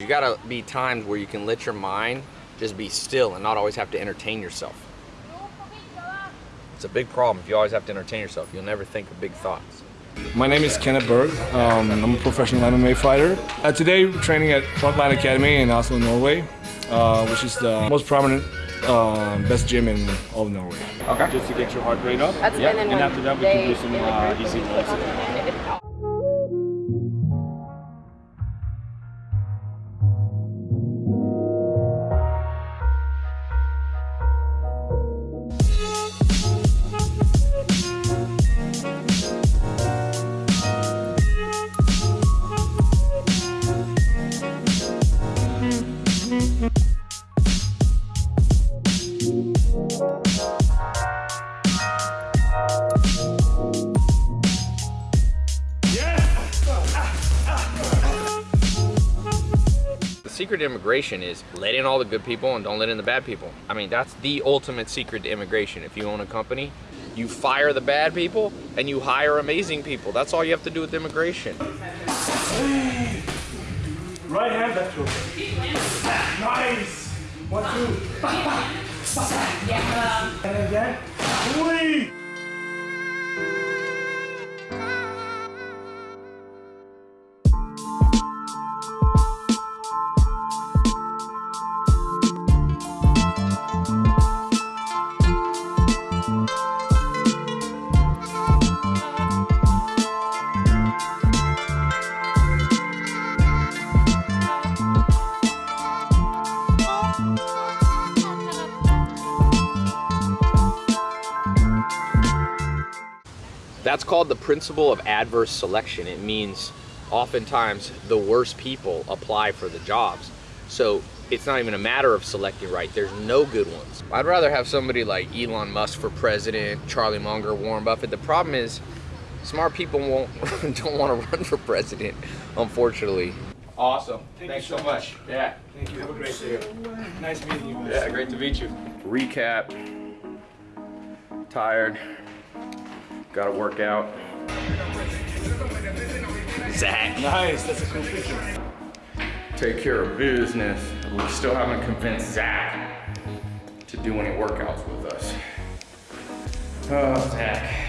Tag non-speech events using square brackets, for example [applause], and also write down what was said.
You gotta be times where you can let your mind just be still and not always have to entertain yourself. It's a big problem if you always have to entertain yourself. You'll never think of big thoughts. My name is Kenneth Bergh. Um, I'm a professional MMA fighter. Uh, today, we're training at Frontline Academy in Oslo, Norway, uh, which is the most prominent, uh, best gym in all of Norway. Okay. Just to get your heart rate up. That's yeah. And one after that, we can do some the uh, group. easy walks. Secret to immigration is let in all the good people and don't let in the bad people. I mean, that's the ultimate secret to immigration. If you own a company, you fire the bad people and you hire amazing people. That's all you have to do with immigration. Right hand, left hook. Nice. One, two. Um, and again. Three. That's called the principle of adverse selection. It means oftentimes the worst people apply for the jobs. So it's not even a matter of selecting right. There's no good ones. I'd rather have somebody like Elon Musk for president, Charlie Munger, Warren Buffett. The problem is smart people won't [laughs] don't want to run for president, unfortunately. Awesome. Thank Thanks you so so much. Yeah. Thank you. Have a great day. Nice meeting you. Yeah, great to meet you. Recap. Tired. Gotta work out. Zach. Nice. That's a cool picture. Take care of business. We still haven't convinced Zach to do any workouts with us. Oh, Zach.